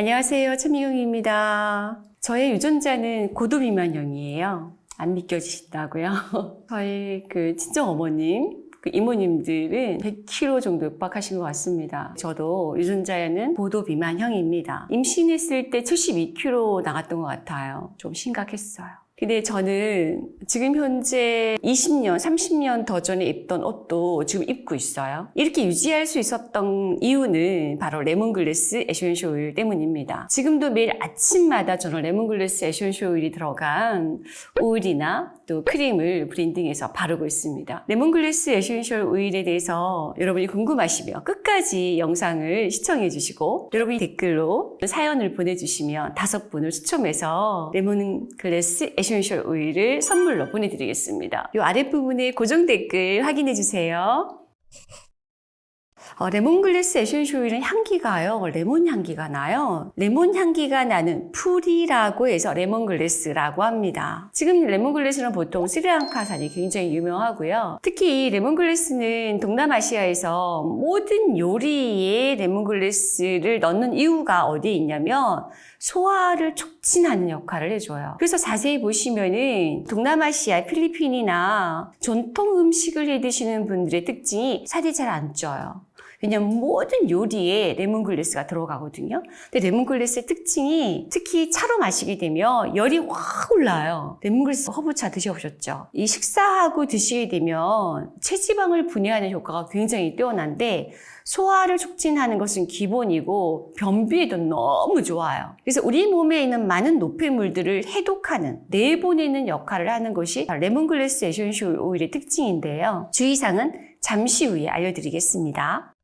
안녕하세요. 최미경입니다. 저의 유전자는 고도비만형이에요. 안 믿겨지신다고요? 저희 그 친정 어머님, 그 이모님들은 100kg 정도 육박하신 것 같습니다. 저도 유전자에는 고도비만형입니다. 임신했을 때 72kg 나갔던 것 같아요. 좀 심각했어요. 근데 저는 지금 현재 20년, 30년 더 전에 입던 옷도 지금 입고 있어요. 이렇게 유지할 수 있었던 이유는 바로 lemongrass essential 오일 때문입니다. 지금도 매일 아침마다 저는 lemongrass essential 오일이 들어간 오일이나 또 크림을 blending해서 바르고 있습니다. lemongrass essential oil에 대해서 여러분이 궁금하시면 끝까지 영상을 시청해 주시고 여러분이 댓글로 사연을 보내주시면 다섯 분을 추첨해서 lemongrass essential oil을 선물로 보내드리겠습니다. 이 아랫부분에 고정 댓글 확인해 주세요. 어, lemongrass essential oil은 향기가요. 레몬 향기가 나요. 레몬 향기가 나는 풀이라고 해서 lemongrass라고 합니다. 지금 lemongrass는 보통 스리랑카산이 굉장히 유명하고요. 특히 이 lemongrass는 동남아시아에서 모든 요리에 lemongrass를 넣는 이유가 어디에 있냐면 소화를 촉진하는 역할을 해줘요. 그래서 자세히 보시면은 동남아시아, 필리핀이나 전통 음식을 해 드시는 분들의 특징이 살이 잘 안 쪄요. 왜냐면 모든 요리에 lemongrass가 들어가거든요. 근데 lemongrass의 특징이 특히 차로 마시게 되면 열이 확 올라요. 레몬글래스 허브차 드셔보셨죠? 이 식사하고 드시게 되면 체지방을 분해하는 효과가 굉장히 뛰어난데 소화를 촉진하는 것은 기본이고 변비에도 너무 좋아요. 그래서 우리 몸에 있는 많은 노폐물들을 해독하는, 내보내는 역할을 하는 것이 lemongrass essential oil의 특징인데요. 주의사항은 잠시 후에 알려드리겠습니다.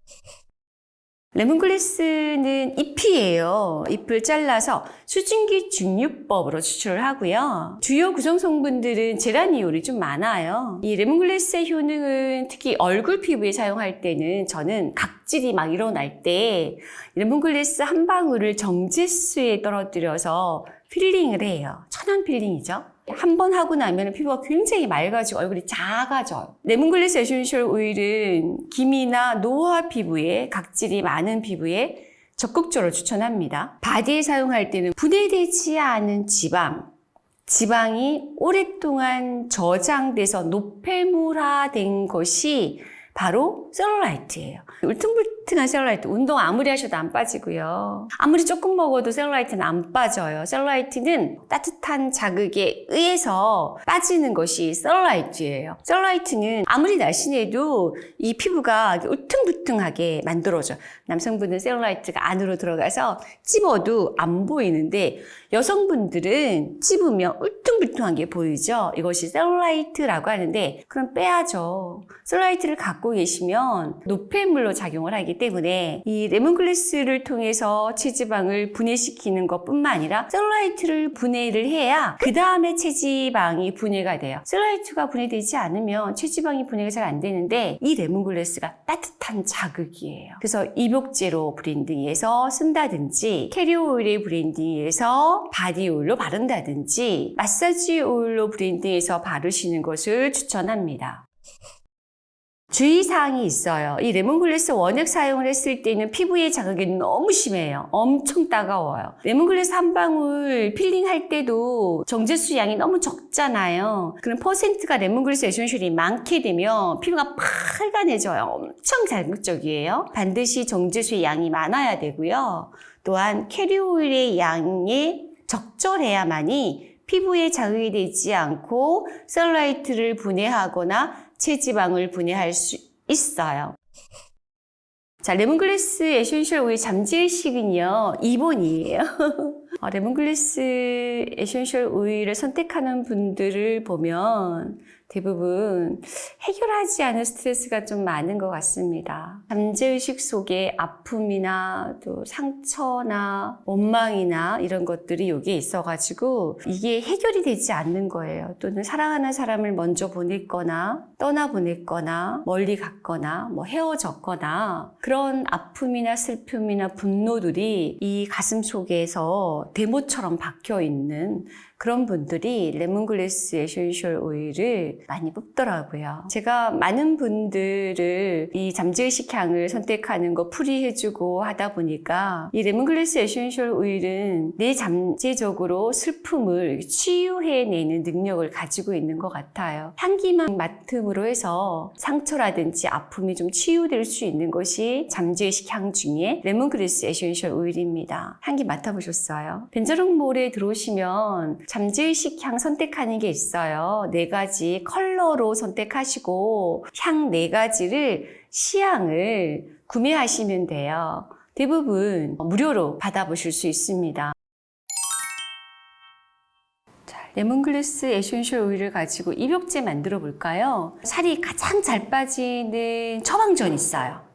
lemongrass는 잎이에요. 잎을 잘라서 수증기 증류법으로 추출을 하고요. 주요 구성 성분들은 제라니올이 좀 많아요. 이 lemongrass의 효능은 특히 얼굴 피부에 사용할 때는 저는 각질이 막 일어날 때 레몬글래스 한 방울을 정제수에 떨어뜨려서 peeling을 해요. 천연 peeling이죠. 한 번 하고 나면 피부가 굉장히 맑아지고 얼굴이 작아져요. lemongrass essential oil은 기미나 노화 피부에 각질이 많은 피부에 적극적으로 추천합니다. 바디에 사용할 때는 분해되지 않은 지방, 지방이 오랫동안 저장돼서 노폐물화된 것이 바로 셀룰라이트예요. 울퉁불퉁 한 셀룰라이트, 운동 아무리 하셔도 안 빠지고요. 아무리 조금 먹어도 셀룰라이트는 안 빠져요. 셀룰라이트는 따뜻한 자극에 의해서 빠지는 것이 셀룰라이트예요. 셀룰라이트는 아무리 날씬해도 이 피부가 울퉁불퉁하게 만들어져요. 남성분은 셀룰라이트가 안으로 들어가서 찝어도 안 보이는데 여성분들은 찝으면 울퉁불퉁한 게 보이죠? 이것이 셀룰라이트라고 하는데 그럼 빼야죠. 셀룰라이트를 갖고 계시면 노폐물로 작용을 하기 때문에 이 lemongrass를 통해서 체지방을 분해시키는 것뿐만 아니라 셀룰라이트를 분해를 해야 그 다음에 체지방이 분해가 돼요. 셀룰라이트가 분해되지 않으면 체지방이 분해가 잘 안 되는데 이 lemongrass가 따뜻한 자극이에요. 그래서 입욕제로 blending해서 쓴다든지 carrier oil에 blending해서 바디 오일로 바른다든지 마사지 오일로 blending해서 바르시는 것을 추천합니다. 주의사항이 있어요. 이 레몬글래스 원액 사용을 했을 때는 피부의 자극이 너무 심해요. 엄청 따가워요. 레몬글래스 한 방울 peeling할 때도 정제수 양이 너무 적잖아요. 그럼 퍼센트가 lemongrass essential이 많게 되면 피부가 빨간해져요. 엄청 자극적이에요. 반드시 정제수의 양이 많아야 되고요. 또한 carrier oil의 양이 적절해야만이 피부에 자극이 되지 않고 셀룰라이트를 분해하거나 체지방을 분해할 수 있어요. 자, lemongrass essential oil 잠재의식은요, 2번이에요. 어, lemongrass essential oil을 선택하는 분들을 보면 대부분 해결하지 않은 스트레스가 좀 많은 것 같습니다. 잠재의식 속에 아픔이나 또 상처나 원망이나 이런 것들이 여기에 있어가지고 이게 해결이 되지 않는 거예요. 또는 사랑하는 사람을 먼저 보냈거나 떠나보냈거나 멀리 갔거나 뭐 헤어졌거나 그런 아픔이나 슬픔이나 분노들이 이 가슴 속에서 데모처럼 박혀 있는 그런 분들이 lemongrass essential oil을 많이 뽑더라고요. 제가 많은 분들을 이 잠재의식 향을 선택하는 거 풀이해주고 하다 보니까 이 lemongrass essential oil은 내 잠재적으로 슬픔을 치유해내는 능력을 가지고 있는 것 같아요. 향기만 맡음으로 해서 상처라든지 아픔이 좀 치유될 수 있는 것이 잠재의식 향 중에 lemongrass essential oil입니다. 향기 맡아보셨어요? 벤저롱몰에 들어오시면 잠재의식 향 선택하는 게 있어요. 네 가지 컬러로 선택하시고 향 네 가지를 시향을 구매하시면 돼요. 대부분 무료로 받아보실 수 있습니다. 자, lemongrass essential oil을 가지고 입욕제 만들어 볼까요? 살이 가장 잘 빠지는 처방전 있어요.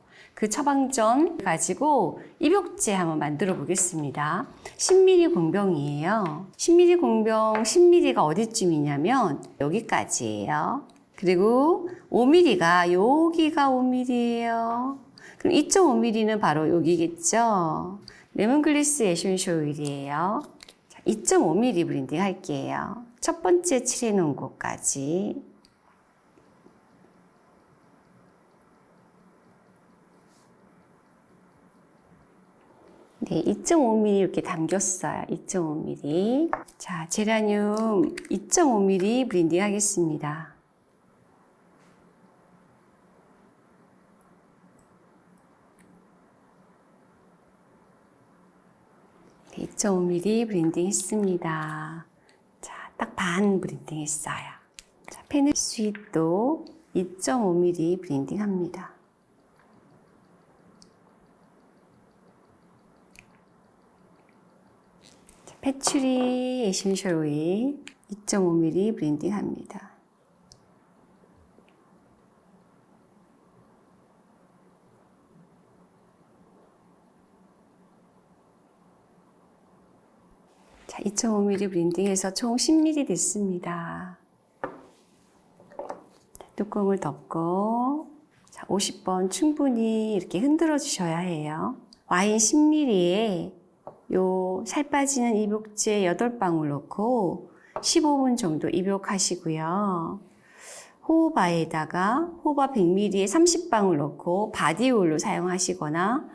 그 처방전 가지고 입욕제 한번 만들어 보겠습니다. 10ml 공병이에요. 10ml 공병 10ml가 어디쯤이냐면 여기까지예요. 그리고 5ml가 여기가 5ml예요. 그럼 2.5ml는 바로 여기겠죠. lemongrass essential oil이에요. 2.5ml blending 할게요. 첫 번째 칠해놓은 곳까지. 네, 2.5ml 이렇게 담겼어요. 2.5ml. 자, 제라늄 2.5ml blending 하겠습니다. 네, 2.5ml blending 했습니다. 자, 딱 반 blending 했어요. 자, 페늘 스윗도 2.5mm 브랜딩 합니다. patchouli essential 오일 2.5ml blending 합니다. 자, 2.5ml 브랜딩해서 총 10ml 됐습니다. 뚜껑을 덮고 자, 50번 충분히 이렇게 흔들어 주셔야 해요. 와인 10ml에 요 살 빠지는 입욕제 8방울 넣고 15분 정도 입욕하시고요. 호호바에다가 호호바 100ml에 30방울 넣고 바디오일로 사용하시거나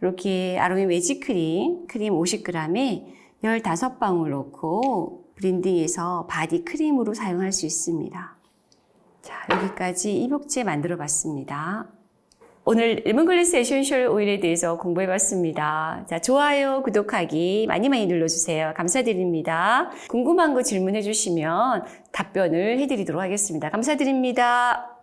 이렇게 아로마 매직 크림, 크림 50g에 15방울 넣고 blending해서 body 크림으로 사용할 수 있습니다. 자, 여기까지 입욕제 만들어 봤습니다. 오늘 lemongrass essential 오일에 대해서 공부해 봤습니다. 자, 좋아요, 구독하기 많이 많이 눌러주세요. 감사드립니다. 궁금한 거 질문해 주시면 답변을 해드리도록 하겠습니다. 감사드립니다.